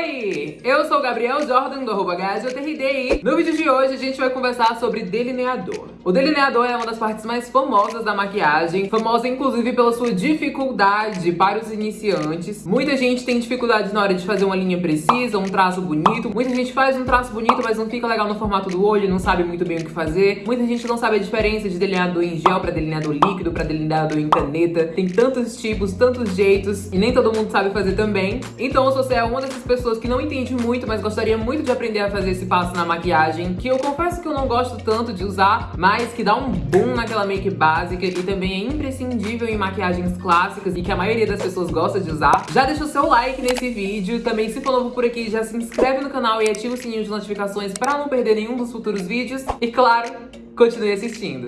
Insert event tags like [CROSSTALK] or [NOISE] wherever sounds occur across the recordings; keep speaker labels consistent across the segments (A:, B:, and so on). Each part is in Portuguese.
A: Oi! Eu sou o Gabriel Jordan do arroba e no vídeo de hoje a gente vai conversar sobre delineador. O delineador é uma das partes mais famosas da maquiagem, famosa inclusive pela sua dificuldade para os iniciantes. Muita gente tem dificuldade na hora de fazer uma linha precisa, um traço bonito. Muita gente faz um traço bonito, mas não fica legal no formato do olho, não sabe muito bem o que fazer. Muita gente não sabe a diferença de delineador em gel para delineador líquido, para delineador em caneta. Tem tantos tipos, tantos jeitos, e nem todo mundo sabe fazer também. Então, se você é uma dessas pessoas que não entende muito, mas gostaria muito de aprender a fazer esse passo na maquiagem, que eu confesso que eu não gosto tanto de usar, mas que dá um boom naquela make básica e também é imprescindível em maquiagens clássicas e que a maioria das pessoas gosta de usar. Já deixa o seu like nesse vídeo, também se for novo por aqui, já se inscreve no canal e ativa o sininho de notificações para não perder nenhum dos futuros vídeos. E claro, continue assistindo.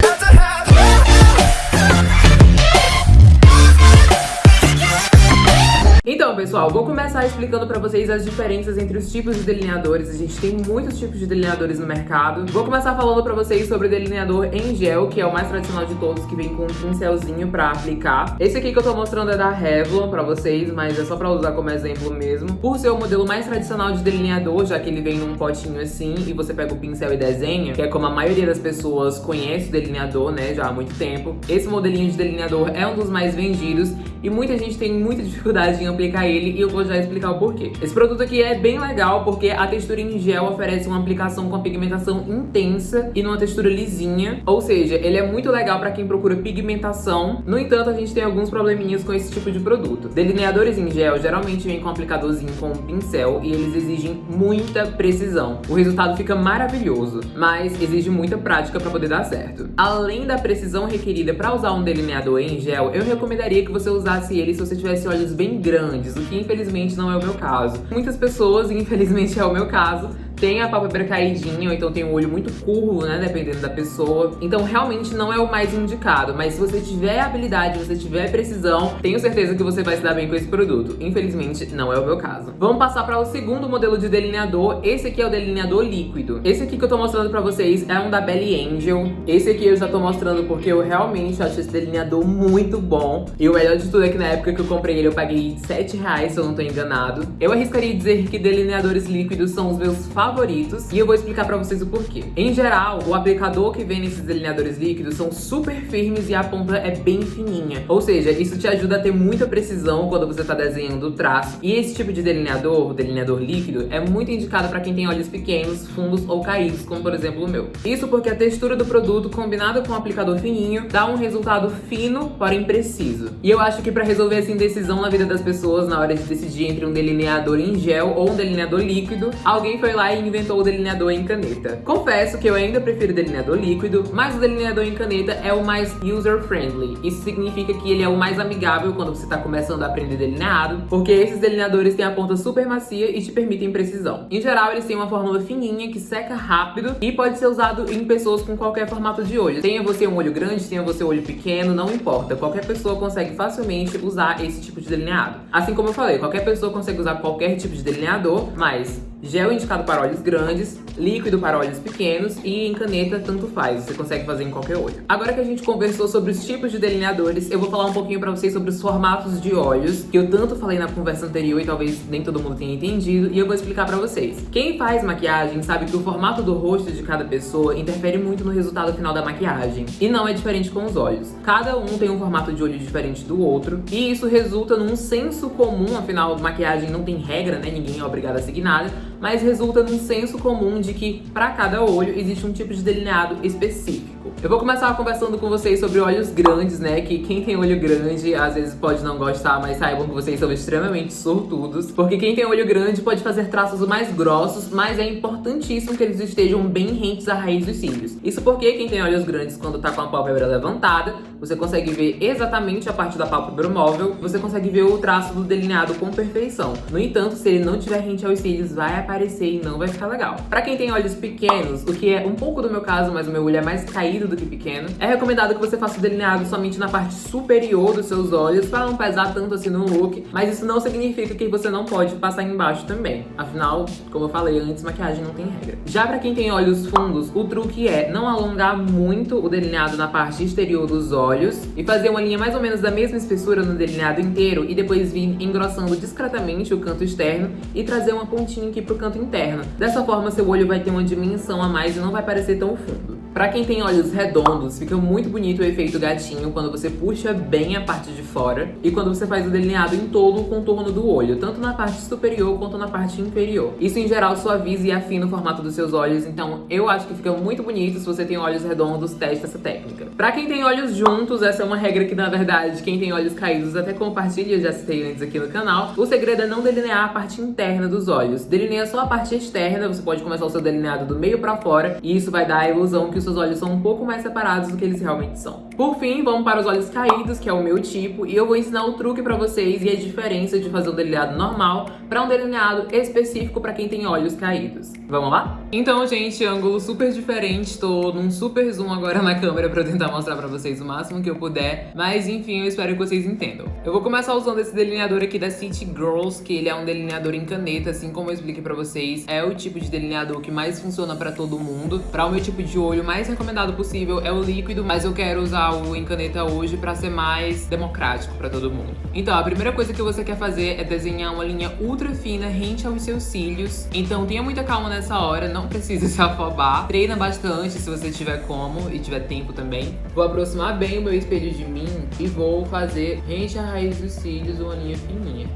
A: Então, pessoal, vou começar explicando pra vocês as diferenças entre os tipos de delineadores. A gente tem muitos tipos de delineadores no mercado. Vou começar falando pra vocês sobre o delineador em gel, que é o mais tradicional de todos, que vem com um pincelzinho pra aplicar. Esse aqui que eu tô mostrando é da Revlon pra vocês, mas é só pra usar como exemplo mesmo. Por ser o modelo mais tradicional de delineador, já que ele vem num potinho assim, e você pega o pincel e desenha, que é como a maioria das pessoas conhece o delineador, né, já há muito tempo. Esse modelinho de delineador é um dos mais vendidos, e muita gente tem muita dificuldade em aplicar ele e eu vou já explicar o porquê. Esse produto aqui é bem legal porque a textura em gel oferece uma aplicação com a pigmentação intensa e numa textura lisinha, ou seja, ele é muito legal para quem procura pigmentação. No entanto, a gente tem alguns probleminhas com esse tipo de produto. Delineadores em gel geralmente vêm com um aplicadorzinho com um pincel e eles exigem muita precisão. O resultado fica maravilhoso, mas exige muita prática para poder dar certo. Além da precisão requerida para usar um delineador em gel, eu recomendaria que você usasse ele se você tivesse olhos bem grandes, o que infelizmente não é o meu caso. Muitas pessoas, e infelizmente é o meu caso, tem a pálpebra caidinha, ou então tem o olho muito curvo, né, dependendo da pessoa. Então realmente não é o mais indicado, mas se você tiver habilidade, se você tiver precisão, tenho certeza que você vai se dar bem com esse produto. Infelizmente não é o meu caso. Vamos passar para o segundo modelo de delineador, esse aqui é o delineador líquido. Esse aqui que eu tô mostrando pra vocês é um da Belly Angel. Esse aqui eu já tô mostrando porque eu realmente acho esse delineador muito bom. E o melhor de tudo é que na época que eu comprei ele eu paguei 7 reais, se eu não tô enganado. Eu arriscaria dizer que delineadores líquidos são os meus favoritos favoritos e eu vou explicar pra vocês o porquê. Em geral, o aplicador que vem nesses delineadores líquidos são super firmes e a ponta é bem fininha. Ou seja, isso te ajuda a ter muita precisão quando você tá desenhando o traço. E esse tipo de delineador, o delineador líquido, é muito indicado pra quem tem olhos pequenos, fundos ou caídos, como por exemplo o meu. Isso porque a textura do produto, combinada com o aplicador fininho, dá um resultado fino, porém preciso. E eu acho que pra resolver essa indecisão na vida das pessoas, na hora de decidir entre um delineador em gel ou um delineador líquido, alguém foi lá e inventou o delineador em caneta. Confesso que eu ainda prefiro delineador líquido, mas o delineador em caneta é o mais user-friendly. Isso significa que ele é o mais amigável quando você está começando a aprender delineado, porque esses delineadores têm a ponta super macia e te permitem precisão. Em geral, eles têm uma fórmula fininha que seca rápido e pode ser usado em pessoas com qualquer formato de olho. Tenha você um olho grande, tenha você um olho pequeno, não importa. Qualquer pessoa consegue facilmente usar esse tipo de delineado. Assim como eu falei, qualquer pessoa consegue usar qualquer tipo de delineador, mas Gel indicado para olhos grandes, líquido para olhos pequenos e em caneta tanto faz, você consegue fazer em qualquer olho. Agora que a gente conversou sobre os tipos de delineadores, eu vou falar um pouquinho pra vocês sobre os formatos de olhos, que eu tanto falei na conversa anterior e talvez nem todo mundo tenha entendido, e eu vou explicar pra vocês. Quem faz maquiagem sabe que o formato do rosto de cada pessoa interfere muito no resultado final da maquiagem, e não é diferente com os olhos. Cada um tem um formato de olho diferente do outro, e isso resulta num senso comum, afinal, maquiagem não tem regra, né, ninguém é obrigado a seguir nada, mas resulta num senso comum de que para cada olho existe um tipo de delineado específico. Eu vou começar conversando com vocês sobre olhos grandes, né? Que quem tem olho grande às vezes pode não gostar, mas saibam que vocês são extremamente sortudos. Porque quem tem olho grande pode fazer traços mais grossos, mas é importantíssimo que eles estejam bem rentes à raiz dos cílios. Isso porque quem tem olhos grandes, quando tá com a pálpebra levantada, você consegue ver exatamente a parte da pálpebra móvel, você consegue ver o traço do delineado com perfeição. No entanto, se ele não tiver rente aos cílios, vai aparecer e não vai ficar legal. Pra quem tem olhos pequenos, o que é um pouco do meu caso, mas o meu olho é mais caído do que pequeno. É recomendado que você faça o delineado somente na parte superior dos seus olhos, para não pesar tanto assim no look, mas isso não significa que você não pode passar embaixo também. Afinal, como eu falei antes, maquiagem não tem regra. Já pra quem tem olhos fundos, o truque é não alongar muito o delineado na parte exterior dos olhos e fazer uma linha mais ou menos da mesma espessura no delineado inteiro e depois vir engrossando discretamente o canto externo e trazer uma pontinha aqui pro canto interno. Dessa forma, seu olho vai ter uma dimensão a mais e não vai parecer tão fundo. Pra quem tem olhos redondos, fica muito bonito o efeito gatinho quando você puxa bem a parte de fora e quando você faz o delineado em todo o contorno do olho, tanto na parte superior quanto na parte inferior. Isso em geral suaviza e afina o formato dos seus olhos, então eu acho que fica muito bonito se você tem olhos redondos, teste essa técnica. Pra quem tem olhos juntos, essa é uma regra que na verdade quem tem olhos caídos até compartilha, eu já citei antes aqui no canal. O segredo é não delinear a parte interna dos olhos, delineia só a parte externa, você pode começar o seu delineado do meio pra fora e isso vai dar a ilusão que seus olhos são um pouco mais separados do que eles realmente são. Por fim, vamos para os olhos caídos, que é o meu tipo, e eu vou ensinar o truque pra vocês e a diferença de fazer um delineado normal para um delineado específico para quem tem olhos caídos. Vamos lá? Então, gente, ângulo super diferente, tô num super zoom agora na câmera pra tentar mostrar pra vocês o máximo que eu puder, mas enfim, eu espero que vocês entendam. Eu vou começar usando esse delineador aqui da City Girls, que ele é um delineador em caneta, assim como eu expliquei pra vocês, é o tipo de delineador que mais funciona pra todo mundo. Pra o meu tipo de olho, mais recomendado possível é o líquido, mas eu quero usar o em caneta hoje pra ser mais democrático pra todo mundo. Então, a primeira coisa que você quer fazer é desenhar uma linha ultra fina rente aos seus cílios. Então, tenha muita calma nessa hora, não precisa se afobar. Treina bastante se você tiver como e tiver tempo também. Vou aproximar bem o meu espelho de mim e vou fazer rente à raiz dos cílios uma linha fininha.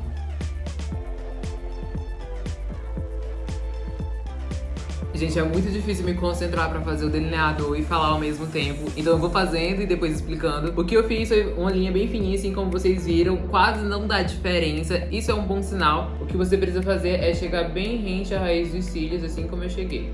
A: Gente, é muito difícil me concentrar pra fazer o delineado e falar ao mesmo tempo. Então eu vou fazendo e depois explicando. O que eu fiz foi uma linha bem fininha, assim como vocês viram. Quase não dá diferença. Isso é um bom sinal. O que você precisa fazer é chegar bem rente à raiz dos cílios, assim como eu cheguei.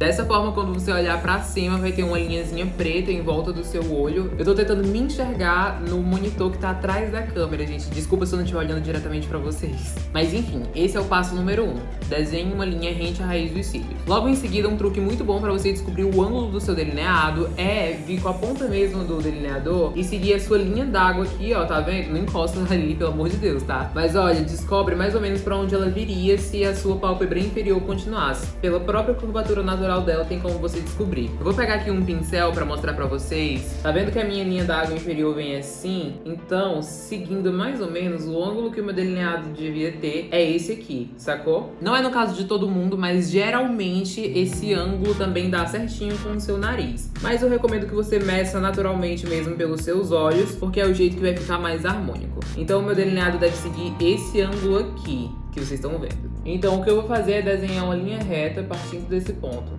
A: Dessa forma, quando você olhar pra cima, vai ter uma linhazinha preta em volta do seu olho. Eu tô tentando me enxergar no monitor que tá atrás da câmera, gente. Desculpa se eu não estiver olhando diretamente pra vocês. Mas enfim, esse é o passo número 1. Um. Desenhe uma linha rente à raiz dos cílios. Logo em seguida, um truque muito bom pra você descobrir o ângulo do seu delineado é vir com a ponta mesmo do delineador e seguir a sua linha d'água aqui, ó, tá vendo? Não encosta [LAUGHS] ali, pelo amor de Deus, tá? Mas olha, descobre mais ou menos pra onde ela viria se a sua pálpebra inferior continuasse. Pela própria curvatura natural natural dela tem como você descobrir. Eu vou pegar aqui um pincel pra mostrar pra vocês. Tá vendo que a minha linha d'água inferior vem assim? Então, seguindo mais ou menos o ângulo que o meu delineado devia ter, é esse aqui, sacou? Não é no caso de todo mundo, mas geralmente esse ângulo também dá certinho com o seu nariz. Mas eu recomendo que você meça naturalmente mesmo pelos seus olhos, porque é o jeito que vai ficar mais harmônico. Então o meu delineado deve seguir esse ângulo aqui, que vocês estão vendo. Então o que eu vou fazer é desenhar uma linha reta partindo desse ponto.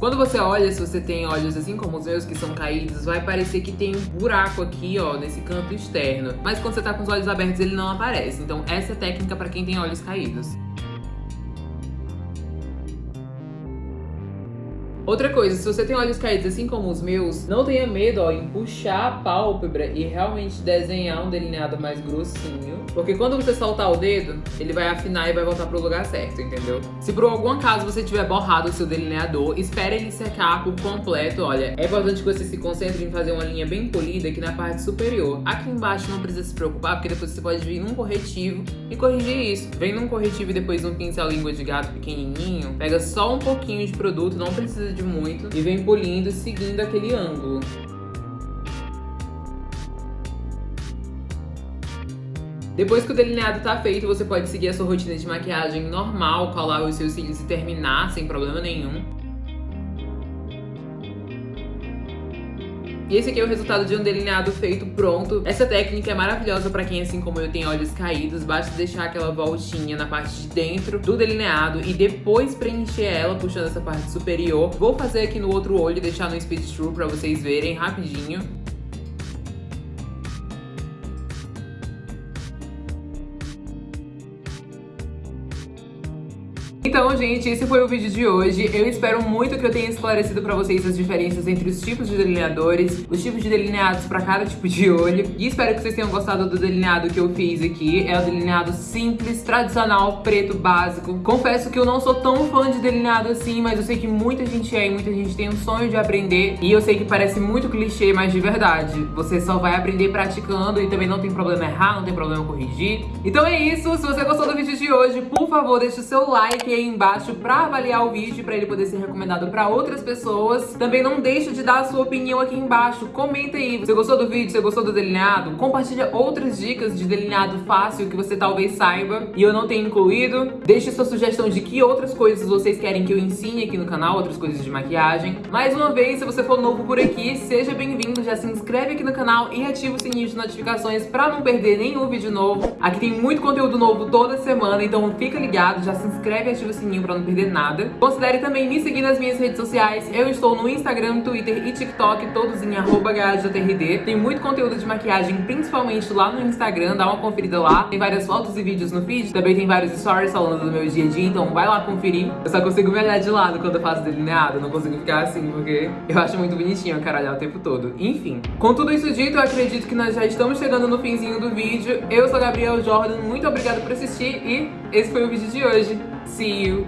A: Quando você olha, se você tem olhos assim como os meus que são caídos, vai parecer que tem um buraco aqui, ó, nesse canto externo. Mas quando você tá com os olhos abertos, ele não aparece. Então essa é a técnica para quem tem olhos caídos. Outra coisa, se você tem olhos caídos assim como os meus, não tenha medo ó, em puxar a pálpebra e realmente desenhar um delineado mais grossinho. Porque quando você soltar o dedo, ele vai afinar e vai voltar pro lugar certo, entendeu? Se por algum acaso você tiver borrado o seu delineador, espere ele secar por completo, olha. É importante que você se concentre em fazer uma linha bem polida aqui na parte superior. Aqui embaixo não precisa se preocupar, porque depois você pode vir num corretivo e corrigir isso. Vem num corretivo e depois num pincel língua de gato pequenininho, pega só um pouquinho de produto, não precisa de de muito e vem polindo seguindo aquele ângulo. Depois que o delineado tá feito, você pode seguir a sua rotina de maquiagem normal, colar os seus cílios e terminar sem problema nenhum. E esse aqui é o resultado de um delineado feito pronto. Essa técnica é maravilhosa pra quem, assim como eu, tem olhos caídos. Basta deixar aquela voltinha na parte de dentro do delineado e depois preencher ela puxando essa parte superior. Vou fazer aqui no outro olho e deixar no Speed True pra vocês verem rapidinho. Gente, esse foi o vídeo de hoje. Eu espero muito que eu tenha esclarecido pra vocês as diferenças entre os tipos de delineadores, os tipos de delineados pra cada tipo de olho. E espero que vocês tenham gostado do delineado que eu fiz aqui. É o delineado simples, tradicional, preto, básico. Confesso que eu não sou tão fã de delineado assim, mas eu sei que muita gente é e muita gente tem um sonho de aprender. E eu sei que parece muito clichê, mas de verdade, você só vai aprender praticando e também não tem problema errar, não tem problema corrigir. Então é isso. Se você gostou do vídeo de hoje, por favor, deixe o seu like aí embaixo pra avaliar o vídeo, pra ele poder ser recomendado pra outras pessoas. Também não deixe de dar a sua opinião aqui embaixo. Comenta aí. Você gostou do vídeo? Você gostou do delineado? Compartilha outras dicas de delineado fácil que você talvez saiba e eu não tenha incluído. Deixe sua sugestão de que outras coisas vocês querem que eu ensine aqui no canal, outras coisas de maquiagem. Mais uma vez, se você for novo por aqui, seja bem-vindo. Já se inscreve aqui no canal e ativa o sininho de notificações pra não perder nenhum vídeo novo. Aqui tem muito conteúdo novo toda semana, então fica ligado, já se inscreve e ativa o sininho pra não perder nada. Considere também me seguir nas minhas redes sociais. Eu estou no Instagram, Twitter e TikTok, todos em arroba Tem muito conteúdo de maquiagem, principalmente lá no Instagram, dá uma conferida lá. Tem várias fotos e vídeos no feed, também tem vários stories falando do meu dia a dia, então vai lá conferir. Eu só consigo me olhar de lado quando eu faço delineado, não consigo ficar assim, porque eu acho muito bonitinho a caralhar o tempo todo. Enfim, com tudo isso dito, eu acredito que nós já estamos chegando no finzinho do vídeo. Eu sou a Gabriel Jordan, muito obrigada por assistir e esse foi o vídeo de hoje. See you!